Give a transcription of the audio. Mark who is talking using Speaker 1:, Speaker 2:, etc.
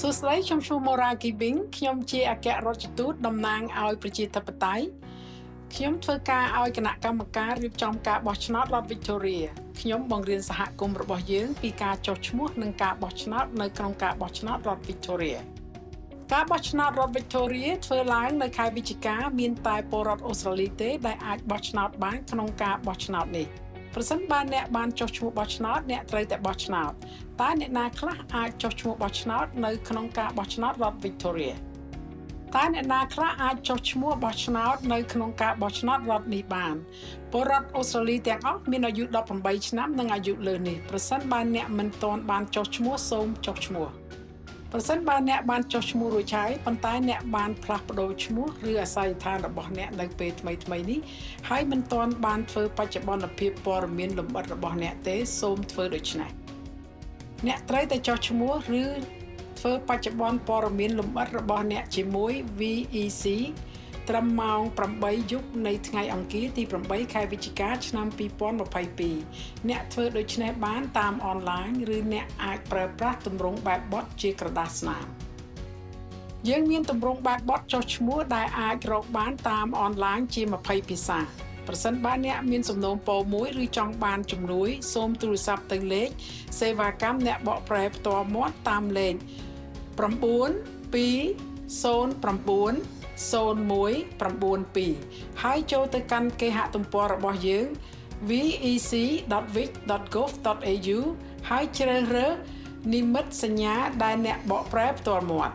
Speaker 1: សួស្តីខ្ញុំឈ្មោះ Mora Gibing ខ្ញុំជាអគ្គរដ្ឋទូតតំណាងឲ្យប្រជាធិបតេយ្យខ្ញុំធ្វើការឲ្យគណៈកម្មការរៀបចំការបោះឆ្នោតរដ្ឋ Victoria ខ្ញុំបង្រៀនសហគមន៍របស់យើងពីការចុះឈ្មោះនិងការបោះឆ្នោតនៅក្នុងការបោះឆ្នោតរដ្ឋ Victoria ការបោះឆ្នោតរដ្ឋ Victoria ធ្វើឡើងនៅខែវិច្ឆិកាមានតែពលរដ្ឋអូស្ត្រាលីទេដែលអាចបោះឆ្នោតបានក្នុងការបោះឆ្នោតនេះ ប្រសិនបើអ្នកបានចុះឈ្មោះបោះឆ្នោតអ្នកត្រូវតែបោះឆ្នោតតើអ្នកណាខ្លះអាចចុះឈ្មោះបោះឆ្នោតនៅក្នុងការបោះឆ្នោតរដ្ឋ Victoria តើអ្នកណាខ្លះអាចចុះឈ្មោះបោះឆ្នោតនៅក្នុងការបោះឆ្នោតរដ្ឋនេះបានពលរដ្ឋអូស្ត្រាលីទាំងអស់មានអាយុ18ឆ្នាំនិងអាយុលើនេះប្រសិនបើអ្នកមិនទាន់បានចុះឈ្មោះសូមចុះឈ្មោះ ប្រសិនបើអ្នកបានចុះឈ្មោះរួចហើយប៉ុន្តែអ្នកបានផ្លាស់ប្ដូរឈ្មោះឬអាស័យដ្ឋានរបស់អ្នកនៅពេលថ្មីថ្មីនេះហើយមិនទាន់បានធ្វើបច្ចុប្បន្នភាពព័ត៌មានលម្អិតរបស់អ្នកទេសូមធ្វើដូច្នេះអ្នកត្រូវតែចុះឈ្មោះឬធ្វើបច្ចុប្បន្នព័ត៌មានលម្អិតរបស់អ្នកជាមួយ VEC ត្រឹមម៉ោង8យប់នៃថ្ងៃអង្គារទី8ខែវិច្ឆិកាឆ្នាំ2022អ្នកធ្វើដូច្នេះបានតាមអនឡាញឬអ្នកអាចប្រើប្រាស់ទម្រង់បែបបទជាក្រដាសស្នាមយើងមានទម្រង់បែបបទចុះឈ្មោះដែលអាចរកបានតាមអនឡាញជា20ភាសាប្រសិនបើអ្នកមានសំណូមពរមួយឬចង់បានជំនួយសូមទូរស័ព្ទទៅលេខសេវាកម្មអ្នកបកប្រែផ្ទាល់មាត់តាមលេខ9 209 0192ហើយចូលទៅកាន់គេហទំព័ររបស់យើង vec.vic.gov.au ហើយជ្រើសរើសនិមិត្តសញ្ញាដែលអ្នកបកប្រែផ្ទាល់មាត់